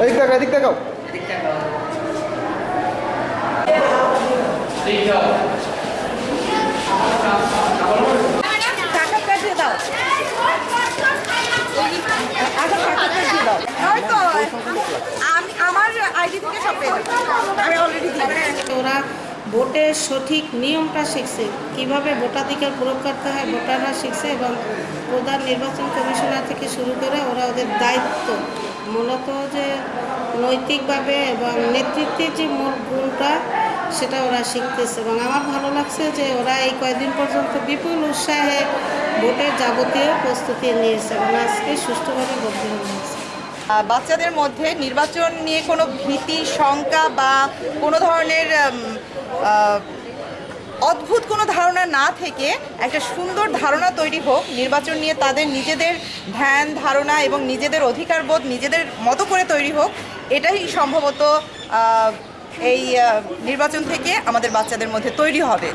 এদিক দেখাও এদিক দেখাও ভোটের সঠিক নিয়মটা শিখছে। কীভাবে ভোটাধিকার প্রয়োগ করতে হয়, ভোটাররা শিখছে এবং প্রধান নির্বাচন কমিশনার থেকে শুরু করে ওরা ওদের দায়িত্ব। মূলত যে নৈতিকভাবে এবং নেতৃত্বের যে মূল গুণটা, সেটা ওরা শিখতেছে এবং আমার ভালো লাগছে যে ওরা এই কয়েকদিন পর্যন্ত বিপুল উৎসাহে ভোটের যাবতীয় প্রস্তুতি নিয়েছে এবং আজকে সুষ্ঠুভাবে ভোট গ্রহণ হয়েছে বাচ্চাদের মধ্যে নির্বাচন নিয়ে কোনো ভীতি, শঙ্কা বা কোনো ধরনের অদ্ভুত কোনো ধারণা না থেকে একটা সুন্দর ধারণা তৈরি হোক, নির্বাচন নিয়ে তাদের নিজেদের ধ্যান, ধারণা এবং নিজেদের অধিকারবোধ নিজেদের মতো করে তৈরি হোক, এটাই সম্ভবত এই নির্বাচন থেকে আমাদের বাচ্চাদের মধ্যে তৈরি হবে।